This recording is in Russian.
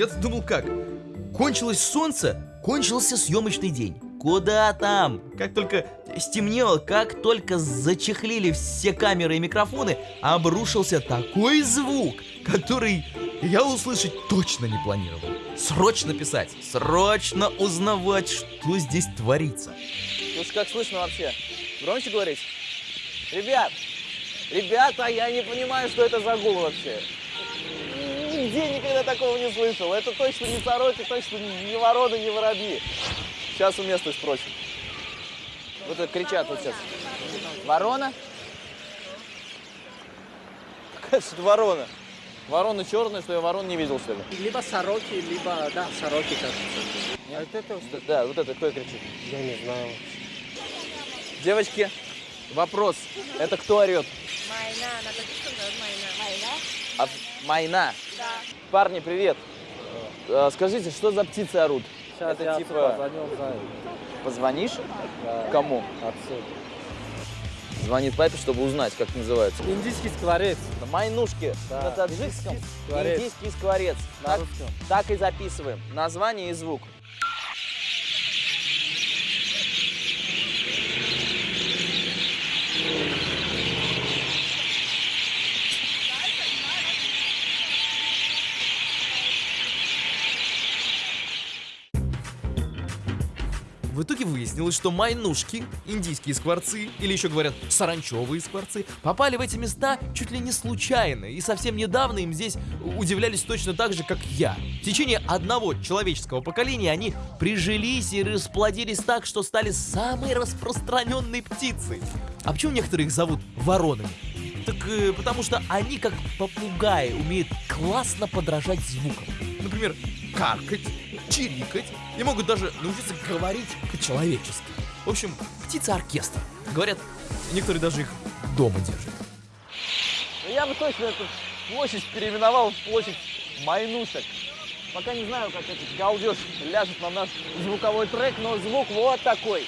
я думал как? Кончилось солнце, кончился съемочный день. Куда там? Как только стемнело, как только зачехлили все камеры и микрофоны, обрушился такой звук, который я услышать точно не планировал. Срочно писать, срочно узнавать, что здесь творится. Слушай, как слышно вообще? Громче говорить? Ребят, ребята, я не понимаю, что это за гул вообще. Нигде никогда такого не слышал. Это точно не сороки, точно не вороны, не воробьи. Сейчас у места спросим. Вот это кричат вот сейчас. Ворона? Какая же ворона? Ворона черная, что я ворон не видел, что ли? Либо сороки, либо, да, сороки, кажется. А вот это, что- да, вот это кто кричит? Я не знаю. Девочки, вопрос. Это кто орет? Майна, на татарском говорят майна. Майна? А, майна. Да. Парни, привет. А, Скажите, что за птицы орут? Сейчас Это я типа- позвонил за Позвонишь? да, Кому? отцу. Звонит папе, чтобы узнать, как называется. Индийский скворец. На Майнушки Да, на таджикском. индийский скворец. Индийский скворец. На Так, русском. так и записываем. Название и звук. В итоге выяснилось, что майнушки, индийские скворцы, или еще говорят саранчевые скворцы, попали в эти места чуть ли не случайно, и совсем недавно им здесь удивлялись точно так же, как я. В течение одного человеческого поколения они прижились и расплодились так, что стали самой распространенной птицей. А почему некоторые их зовут воронами? Так э, потому что они, как попугаи, умеют классно подражать звукам. Например, каркать, чирикать и могут даже научиться говорить по-человечески. В общем, птица-оркестр. Говорят, некоторые даже их дома держат. Ну, Я бы точно эту площадь переименовал в площадь Майнушек. Пока не знаю, как этот галдеж ляжет на наш звуковой трек, но звук вот такой.